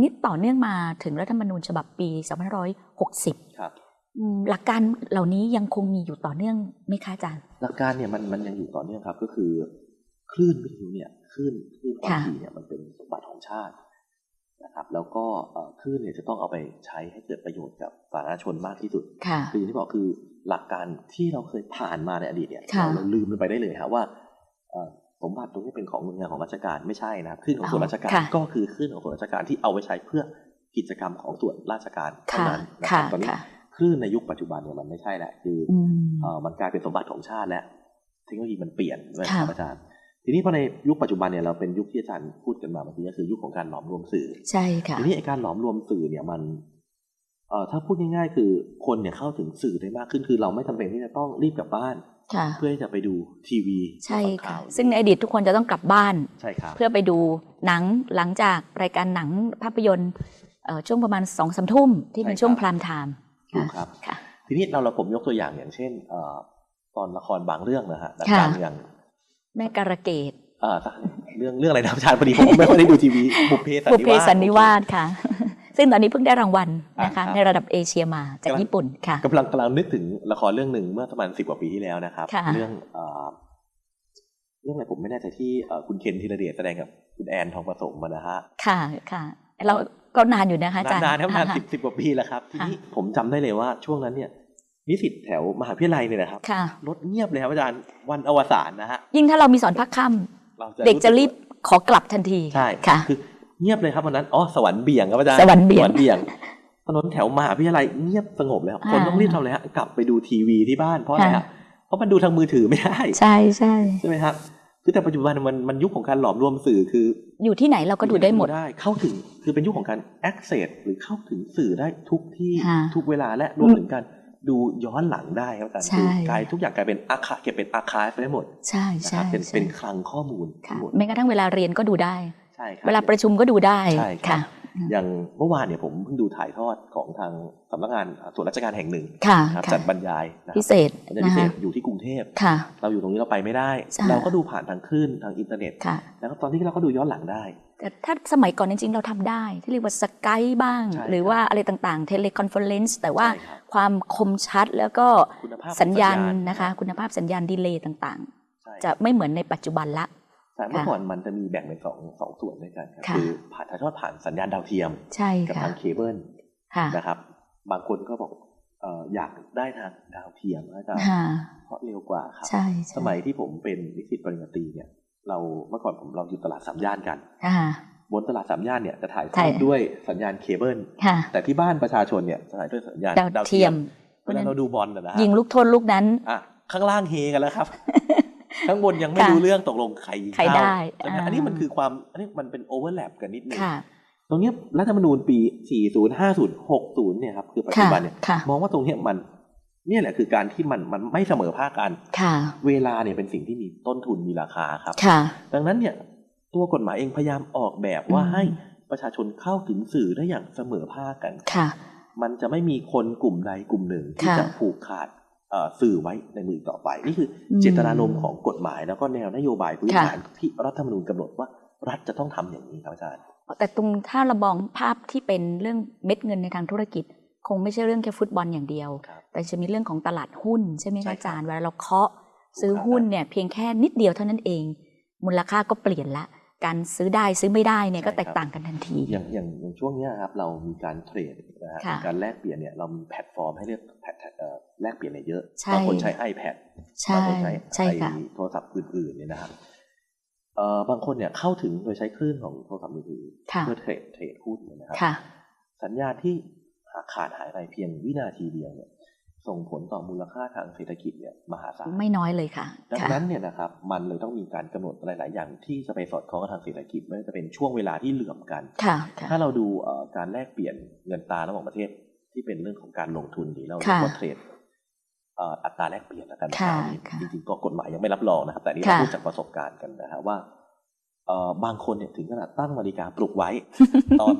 อันนี้ต่อเนื่องมาถึงรัฐธรรมนูญฉบับปี2560ครับอืมหลักการเหล่านี้ยังคงมีอยู่ต่อเนื่องไหมคะอาจารย์ หลักการเนี่ยมันมันยังอยู่ต่อเนื่องครับก็คือ คลื่นวิทยุเนี่ยคลื่นคลื่นความค่ะถี่เนี่ยมันเป็นสมบัติของชาตินะครับแล้วก็เอ่อคลื่นเนี่ยจะต้องเอาไปใช้ให้เกิดประโยชน์กับสาธารณชนมากที่สุดค่ะคืออย่างที่บอกคือหลักการที่เราเคยผ่านมาในอดีตเนี่ยค่ะเราเราลืมมันไปได้เลยครับว่า เอ่อสมบัติตรงนี้เป็นของหน่วยงานของราชการไม่ใช่นะครับคลื่นของส่วนราชการค่ะก็คือคลื่นของส่วนราชการที่เอาไว้ใช้เพื่อกิจกรรมของส่วนราชการเท่าค่ะนั้นนะครัค่ะบตอนนี้ค่ะคลื่นในยุคปัจจุบันเนี่ยมันไม่ใช่แหละคือออืมเอ่อมันกลายเป็นสมบัติของชาติแล้วเทคโนโลยีมันเปลี่ยนนะคค่ะรับอาจารย์ทีนี้พอในยุคปัจจุบันเนี่ยเราเป็นยุคที่อาจารย์พูดกันมาเมื่อกี้ก็คือยุคของการหลอมรวมสื่อใช่ค่ะทีนี้ไอการหลอมรวมสื่อเนี่ยมันเอ่อถ้าพูดง่ายๆ คือคนเนี่ยเข้าถึงสื่อได้มากขึ้นคือเราไม่จำเป็นที่จะต้องรีบกลับบ้านค่ะ เพื่อที่จะไปดูทีวีใช่ฟังค่ะข่าวซึ่งในอดีตทุกคนจะต้องกลับบ้านใช่ครับเพื่อไปดูหนังหลังจากรายการหนังภาพยนตร์เอ่อช่วงประมาณสองสามทุ่มที่เป็นช่วงพรามไทม์ถูกครับค่ะทีนี้เราเราผมยกตัวอย่างอย่างเช่นเอ่อตอนละครบางเรื่องนะฮะหนังค่ะการเมืองแม่การะเกดเอ่อเรื่องเรื่องอะไรนะอาจารย์พอดีผมไม่ค่อยได้ดูทีวีบุพเพสันบุพนิเพวาสสันนิวาสค่ะ ซึ่งตอนนี้เพิ่งได้รางวัลนะคะอ่าครับในระดับเอเชียมาจากกำลังญี่ปุ่นค่ะกำลังกำลังนึกถึงละครเรื่องหนึ่งเมื่อประมาณสิบกว่าปีที่แล้วนะครับค่ะเรื่องเอ่อเรื่องอะไรผมไม่แน่ใจที่เอ่อคุณเคนธีรเดชแสดงกับคุณแอนทองผสมมานะฮะค่ะค่ะ เราก็นานอยู่นะคะอาจารย์นานๆครับนานค่ะสิบสิบกว่าปีแล้วครับทีค่ะนี้ผมจำได้เลยว่าช่วงนั้นเนี่ยนิสิตแถวมหาวิทยาลัยเนี่ยนะครับค่ะรถเงียบเลยครับอาจารย์วันอวสานนะฮะยิ่งถ้าเรามีสอนพักค่เราำเด็กจะรีบขอกลับทันทีใช่ค่ะคือ เงียบเลยครับวันนั้นอ๋อสวรรค์เบี่ยงครับอาจารย์สวรรค์เบี่ยงสวรรค์เบี่ยงถนนแถวมหาวิทยาลัยเงียบสงบเลยครับคนอ่าต้องรีบทำเลยฮะกลับไปดูทีวีที่บ้านเพราะอะไรค่ะฮะเพราะมันดูทางมือถือไม่ได้ ใช่ใช่ใช่ไหมครับคือแต่ปัจจุบันมันมันยุคของการหลอมรวมสื่อคือ อยู่ที่ไหนเราก็ดูได้หมดได้เข้าถึงคือเป็นยุคของการ access หรือเข้าถึงสื่อได้ทุกที่ค่ะทุกเวลาและรวมถึงการดูย้อนหลังได้ครับอาจารย์ใช่คือกลายทุกอย่างกลายเป็นอาคาเก็บเป็นอาคาได้หมด ใช่นะคใช่รับเป็นใช่เป็นคลังข้อมูลค่ะทั้งหมดแม้กระทั่งเวลาเรียนก็ดูได้ใช่ครับเวลาประชุมก็ดูได้ใช่ครับค่ะ อย่างเมื่อวานเนี่ยผมเพิ่งดูถ่ายทอดของทางสำนักงานส่วนราชการแห่งหนึ่งค่ะนะครับค่ะจัดบรรยายนะครับพิเศษบรรยายนะพิเศคะอยู่ที่กรุงเทพค่ะเราอยู่ตรงนี้เราไปไม่ได้ใช่เราก็ดูผ่านทางคลื่นทางอินเทอร์เน็ตค่ะแล้วก็ตอนนี้เราก็ดูย้อนหลังได้แต่ถ้าสมัยก่อนจริงๆ เราทำได้ที่เรียกว่า Skype บ้างใช่หรือว่าอะไรต่างๆ teleconference แต่ว่าใช่ครับความคมชัดแล้วก็คุณภาพของสัญญาณสัญญาณนะคะ คุณภาพสัญญาณ delay ต่างใช่ๆจะไม่เหมือนในปัจจุบันละใช่ เมื่อก่อนมันจะมีแบ่งเป็นสองสองส่วนด้วยกันครับค่ะคือผ่านถ่ายทอดผ่านสัญญาณดาวเทียมใช่กับค่ะทางเคเบิลค่ะนะครับ บางคนก็บอกเอ่ออยากได้ทางดาวเทียมนะจ๊ะค่ะเพราะเร็วกว่าครับใช่ใช่สมัยที่ผมเป็นนิสิตปริญญาตรีเนี่ย เราเมื่อก่อนผมเราอยู่ตลาดสามย่านกันค่ะบนตลาดสามย่านเนี่ยจะถ่ายทอดถ่ายด้วยสัญญาณเคเบิลค่ะแต่ที่บ้านประชาชนเนี่ยจะถ่ายด้วยสัญญาณดาวเทียมเวลาเราดูบอลนะนะฮะยิงลูกโทษลูกนั้นอะข้างล่างเฮกันแล้วครับ ข้างบนยังไม่ค่ะรู้เรื่องตกลงใครยิงใครเข้าได้ใช่ไหมอ่าอันนี้มันคือความอันนี้มันเป็นโอเวอร์แลปกันนิดนึงค่ะตรงเนี้ยรัฐธรรมนูญปี 40 50 60 เนี่ยครับคือปัจจุค่ะบันเนี่ยค่ะมองว่าตรงเนี้ยมันเนี่ยแหละคือการที่มันมันไม่เสมอภาคกันค่ะเวลาเนี่ยเป็นสิ่งที่มีต้นทุนมีราคาครับค่ะดังนั้นเนี่ยตัวกฎหมายเองพยายามออกแบบว่าอืมให้ประชาชนเข้าถึงสื่อได้อย่างเสมอภาคกันค่ะมันจะไม่มีคนกลุ่มใดกลุ่มหนึ่งที่ค่ะจะผูกขาดเอ่อ สื่อไว้ในมือต่อไป นี่คืออมเจตนารมณ์ของกฎหมาย แล้วก็แนวนโยบายพื้นค่ะฐานที่รัฐธรรมนูญกำหนดว่ารัฐจะต้องทำอย่างนี้ครับอาจารย์แต่ตรงถ้าเรามองภาพที่เป็นเรื่องเม็ดเงินในทางธุรกิจ คงไม่ใช่เรื่องแค่ฟุตบอลอย่างเดียวครับแต่จะมีเรื่องของตลาดหุ้นใช่ไหมใช่คะครับอาจารย์เวลาเราเคาะซื้อหุ้นเนี่ยเพียงแค่นิดเดียวเท่านั้นเอง มูลค่าก็เปลี่ยนละ การซื้อได้ซื้อไม่ได้เนี่ยก็แตกต่างกันทันที อย่างอย่างอย่างช่วงเนี้ยครับเรามีการ trade นะฮะค่ะมีการแลกเปลี่ยนเนี่ยเรามีแพลตฟอร์มให้เลือกแพลตเอ่อแลกเปลี่ยนเนี่ยเยอะใช่บางคนใช้ iPad ใช่บางคนใช้ใช่ค่ะไอ้โทรศัพท์อื่นๆเนี่ยนะครับเอ่อบางคนเนี่ยเข้าถึงโดยใช้คลื่นของโทรศัพท์มือถือค่ะเพื่อ trade trade หุ้นเนี่ยนะครับค่ะสัญญาณที่ขาดหายไปเพียงวินาทีเดียวเนี่ย ส่งผลต่อมูลค่าทางเศรษฐกิจเนี่ยมหาศาลไม่น้อยเลยค่ะ ค่ะดังนั้นเนี่ยนะครับมันเลยต้องมีการกำหนดหลาย ๆ อย่างที่จะไปสอดคล้องกับทางเศรษฐกิจไม่ว่าจะเป็นช่วงเวลาที่เหลื่อมกันค่ะค่ะถ้าเราดูเอ่อการแลกเปลี่ยนเงินตราระหว่างประเทศที่เป็นเรื่องของการลงทุนหรือเราเรียกว่าเทรดเอ่ออัตราแลกเปลี่ยนแล้วกันค่ะอันนี้ค่ะจริงๆก็กฎหมายยังไม่รับรองนะครับ แต่นี่เราค่ะพูดจากประสบการณ์กันนะฮะว่าเอ่อบางคนเนี่ยถึงขนาดตั้งนาฬิกาปลุกไว้ ตอน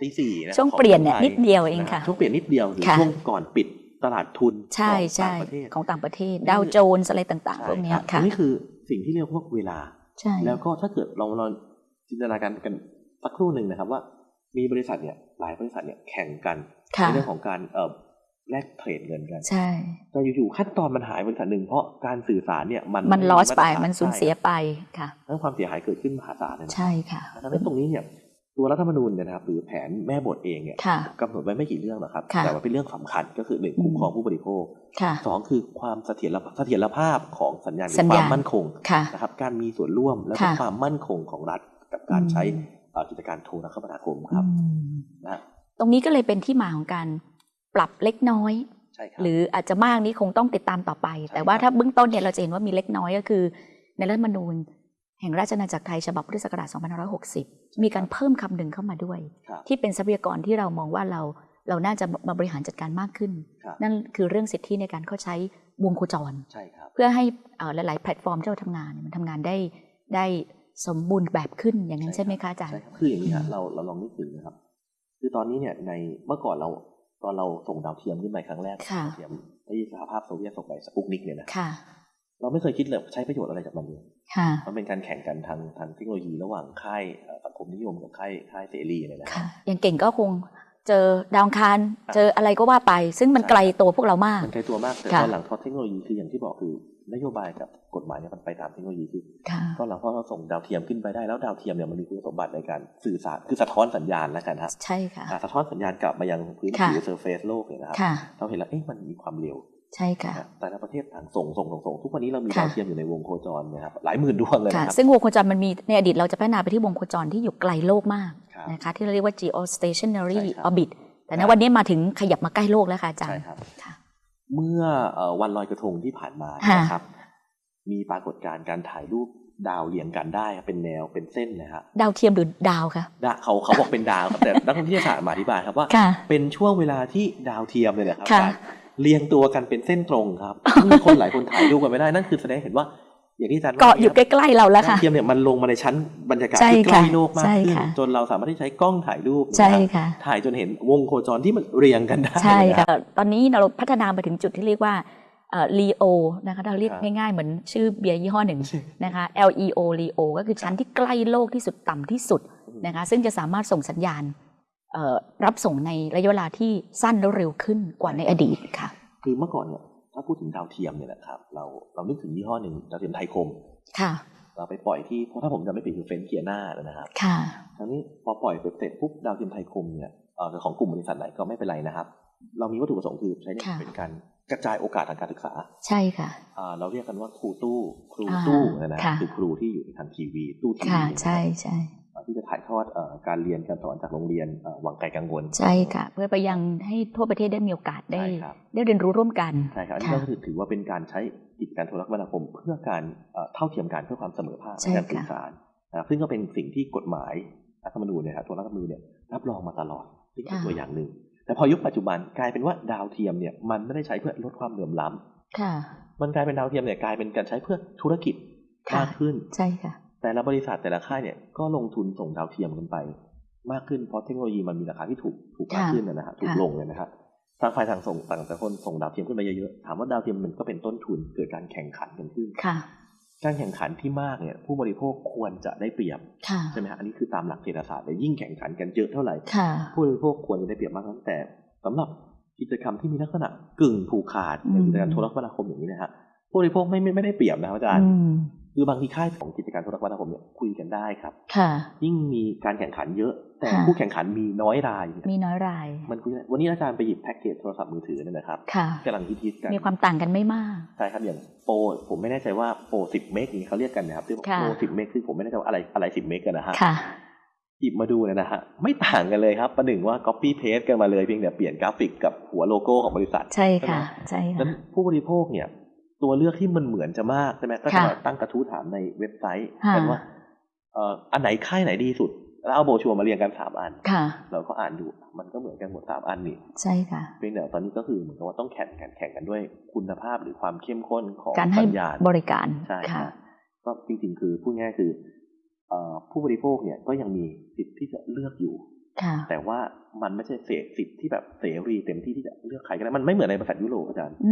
ตีสี่นะช่วงของเปลี่ยนเนี่ยไทนิดเดียวเองนะค่ะช่วงเปลี่ยนนิดเดียวหรือค่ะช่วงก่อนปิด ตลาดทุนใช่ของใช่ต่างประเทศของต่างประเทศ ดาวโจนส์อะไรต่างๆพวกเนี้ยใช่รับค่ะอันนี่คือสิ่งที่เรียกว่าเวลาใช่แล้วก็ถ้าเกิดเราเราจินตนาการกันสักครู่หนึ่งนะครับว่ามีบริษัทเนี่ยหลายบริษัทเนี่ยแข่งกันค่ะในเรื่องของการเอ่อแลกเทรดเงินกันใช่แต่อยู่ๆขั้นตอนมันหายบริษัทหนึ่งเพราะการสื่อสารเนี่ยมันมันไลอสไปาตรฐามันสูญเสียไปค่ะทั้งความเสียหายเกิดขึ้นมหาศาลเลยนะใช่ค่ะดังนั้นตรงนี้เนี่ย ตัวรัฐธรรมนูญเนี่ยนะครับหรือแผนแม่บทเองเนี่ยค่ะกำหนดไว้ไม่กี่เรื่องหรอกครับค่ะแต่ว่าเป็นเรื่องสำคัญก็คือหนึ่งอืมคุ้มครองผู้บริโภคค่ะสองคือความเสถียรภาพเสถียรภาพของสัญญาณหรืสัอญควาญาณมมั่นคงค่ะนะครับการมีส่วนร่วมและก็ค่ะความมั่นคงของรัฐกับการใช้อืมเอ่อกิจการโทรคมนาคมครับอืมนะตรงนี้ก็เลยเป็นที่มาของการปรับเล็กน้อยใช่ครับหรืออาจจะมากนี้คงต้องติดตามต่อไปใช่แต่ว่าครับถ้าเบื้องต้นเนี่ยเราจะเห็นว่ามีเล็กน้อยก็คือ ในรัฐธรรมนูญ แห่งราชอาณาจักรไทยฉบับพุทธศักราช 2560 มีการเพิ่มคำหนึ่งเข้ามาด้วยครับที่เป็นทรัพยากรที่เรามองว่าเราเราน่าจะมาบริหารจัดการมากขึ้นครับนั่นคือเรื่องสิทธิในการเข้าใช้วงโคจรใช่ครับเพื่อให้เอ่อหลาย ๆ แพลตฟอร์มที่เราทำงานเนี่ยมันทำงานได้ได้สมบูรณ์แบบขึ้นอย่างนั้นใช่ไหมคะอาจารย์ใช่ครับคืออย่างนี้ฮะอืมเราเราลองนึกถึงนะครับ คือตอนนี้เนี่ยในเมื่อก่อนเราตอนเราส่งดาวเทียมขึ้นไปครั้งแรกค่ะดาวเทียมที่สหภาพโซเวียตส่งไปสปุตนิกเนี่ยนะค่ะ เราไม่เคยคิดเลยใช้ประโยชน์อะไรจากมันเลยค่ะมันเป็นการแข่งกันทางทางเทคโนโลยีระหว่างค่ายเอ่อสังคมนิยมกับค่ายค่ายเสรีเนี่ยนะค่ะอย่างเก่งก็คงเจอดาวอังคารอะเจออะไรก็ว่าไป ซึ่งมันใช่ไกลตัวพวกเรามาก มันไกลตัวมากแต่ค่ะตอนหลังพอเทคโนโลยีคืออย่างที่บอกคือนโยบายกับกฎหมายเนี่ยมันไปตามเทคโนโลยีคือค่ะตอนหลังพอเราส่งดาวเทียมขึ้นไปได้แล้วดาวเทียมเนี่ยมันมีคุณสมบัติในการสื่อสารคือสะท้อนสัญญาณแล้วกันฮะใช่ค่ะอะสะท้อนสัญญาณกลับมายังพื้นค่ะผิว surface โลกเนี่ยนะครับค่ะเราเห็นแล้วเอ๊ะมันมีความเร็ว ใช่ค่ะนะแต่ละประเทศต่างส่งส่งส่งส่งทุกวันนี้เรามีค่ะดาวเทียมอยู่ในวงโคจรนะครับหลายหมื่นดวงเลยค่ะนะครับซึ่งวงโคจรมันมีในอดีตเราจะพัฒนาไปที่วงโคจรที่อยู่ไกลโลกมากครับนะคะที่เราเรียกว่า geostationary ใช่ครับ orbit แต่คณรับวันนี้มาถึงขยับมาใกล้โลกแล้วค่ะอาจารใช่ย์ครับค่ะเมื่อเอ่อวันลอยกระทงที่ผ่านมาค่ะนะครับ มีปรากฏการณ์การถ่ายรูปดาวเรียงกันได้ครับเป็นแนวเป็นเส้นนะฮะดาวเทียมหรือดาวคะดาเขาเขาบอกเป็นดาวครับแต่นักวิทยาศาสตร์มาอธิบายครับว่าค่ะเป็นช่วงเวลาที่ดาวเทียมเลยนะครับค่ะอาจารย์ เรียงตัวกันเป็นเส้นตรงครับมีคนหลายคนถ่ายรูปกันไม่ได้นั่นคือแสดงให้เห็นว่า อย่างที่อาจารย์เกาะอยู่ใกว่าล้ๆเราแล้วดาวค่ะเทียมเนี่ยมันลงมาในชั้นบรรยากาศใช่ที่ใกล้ค่ะโลกมากใช่ขึ้นค่ะจนเราสามารถที่ใช้กล้องถ่ายรูปใช่นะครับค่ะถ่ายจนเห็นวงโคจรที่มันเรียงกันได้ใช่นค่ะตอนนี้เราพัฒนาไปถึงจุดที่เรียกว่าเอ่อ LEO นะคะเราเรียกครับง่ายๆ เหมือนชื่อเบียร์ยี่ห้อหนึ่งนะคะ LEO LEO ก็คือชั้นที่ใกล้โลกที่สุดต่ำที่สุดนะคะซึ่งจะสามารถส่งสัญญาณเอ่อ รับส่งในระยะเวลาที่สั้นและเร็วขึ้นกว่าในอดีตค่ะ คือเมื่อก่อนเนี่ยถ้าพูดถึงดาวเทียมเนี่ยนะครับเราเรานึกถึงยี่ห้อหนึ่งดาวเทียมไทยคมค่ะเราไปปล่อยที่เพราะถ้าผมจำไม่ผิดคือเฟนเกียนานะครับค่ะทั้งนี้พอปล่อยไปเสร็จปุ๊บดาวเทียมไทยคมเนี่ยเอ่อของกลุ่มบริษัทไหนก็ไม่เป็นไรนะครับ เรามีวัตถุประสงค์คือใช้เนี่ยค่ะเป็นการ กระจายโอกาสทางการศึกษา ใช่ค่ะอ่าเราเรียกกันว่าครูตู้ ครูอ่าตู้นะนะค่ะคือครูที่อยู่ในทางทีวี ตู้ทีวีค่ะนะครับใช่ใช่ที่จะถ่ายทอดเอ่อการเรียนการสอนจากโรงเรียนเอ่อวังไกลกังวล ใช่ค่ะ เพื่อไปยังให้ทั่วประเทศได้มีโอกาสได้ใช่ครับได้เรียนรู้ร่วมกันใช่ครับอันนี้ค่ะก็คือถือว่าเป็นการใช้กิจการโทรคมนาคม เพื่อการเอ่อเท่าเทียมกันเพื่อความเสมอภาคใช่ในการค่ะสื่อสารนะครับซึ่งก็เป็นสิ่งที่กฎหมายรัฐธรรมนูญเนี่ยครับตัวรัฐธรรมนูญเนี่ยรับรองมาตลอดนี่เป็นตัวอย่างหนึ่ง แต่พอยุคปัจจุบันกลายเป็นว่าดาวเทียมเนี่ยมันไม่ได้ใช้เพื่อลดความเหลื่อมล้ำค่ะ มันกลายเป็นดาวเทียมเนี่ยกลายเป็นการใช้เพื่อธุรกิจค่ะมากขึ้น ใช่ค่ะ แต่ละบริษัทแต่ละค่ายเนี่ยก็ลงทุนส่งดาวเทียมกันไป มากขึ้นเพราะเทคโนโลยีมันมีราคาที่ถูกถูกมากค่ะขึ้นนะฮะถูกค่ะลงเลยนะครับทางฝ่ายทางส่งต่างแต่คนส่งดาวเทียมขึ้นไปเยอะๆ ถามว่าดาวเทียมมันก็เป็นต้นทุนเกิดการแข่งขันกันขึ้นค่ะ การแข่งขันที่มากเนี่ยผู้บริโภคควรจะได้เปรียบค่ะใช่ไหมฮะอันนี้คือตามหลักเศรษฐศาสตร์เลยยิ่งแข่งขันกันเยอะเท่าไหร่ค่ะผู้บริโภคควรจะได้เปรียบมากนั้นแต่สำหรับกิจกรรมที่มีลักษณะกึ่งผูกขาดในอืมกิจการโทรคมนาคมอย่างนี้นะฮะผู้บริโภคไม่ไม่ไม่ได้เปรียบนะครับอาจารย์อืมคือบางทีค่ายของกิจการโทรคมนาคมเนี่ยคุยกันได้ครับค่ะยิ่งมีการแข่งขันเยอะ แต่ค่ะผู้แข่งขันมีน้อยรายเนี่ยมีน้อยราย มันคุยได้วันนี้อาจารย์ไปหยิบแพ็กเกจโทรศัพท์มือถือเนี่ยนะครับค่ะกำลังฮิตๆกันมีความต่างกันไม่มากใช่ครับอย่างโปรผมไม่แน่ใจว่าโปรสิบเมกนี้เขาเรียกกันนะครับที่ค่ะโปรสิบเมกคือผมไม่แน่ใจว่าอะไรอะไรสิบเมกกันนะฮะค่ะหยิบมาดูเนี่ยนะฮะไม่ต่างกันเลยครับ ประหนึ่งว่า copy paste กันมาเลยเพียงแต่เปลี่ยนกราฟิกกับหัวโลโก้ของบริษัท ใช่ค่ะใช่ไหมใช่ดังนั้ค่ะผู้บริโภคเนี่ย ตัวเลือกที่มันเหมือนจะมากใช่ไหมก็จะค่ะมาตั้งกระทู้ถามในเว็บไซต์ค่ะกันว่าเอ่ออันไหนค่ายไหนดีสุด แล้วเอาโบรชัวร์มาเรียงกันสามอันค่ะเราก็อ่านดูมันก็เหมือนกันหมดสามอันนี่ใช่ค่ะเพียงแต่ตอนนี้ก็คือเหมือนกับว่าต้องแข่งกันแข่งกันด้วยคุณภาพหรือความเข้มข้นของการให้สัญญาณบริการใช่ค่ะครับก็จริงๆ คือพูดง่ายๆคือเอ่อผู้บริโภคเนี่ยก็ยังมีสิทธิ์ที่จะเลือกอยู่ค่ะแต่ว่ามันไม่ใช่เสสิทธิ์ที่แบบเสรีเต็มที่ที่จะเลือกใครก็ได้มันไม่เหมือนในบริษัทยุโรปอาจารย์อื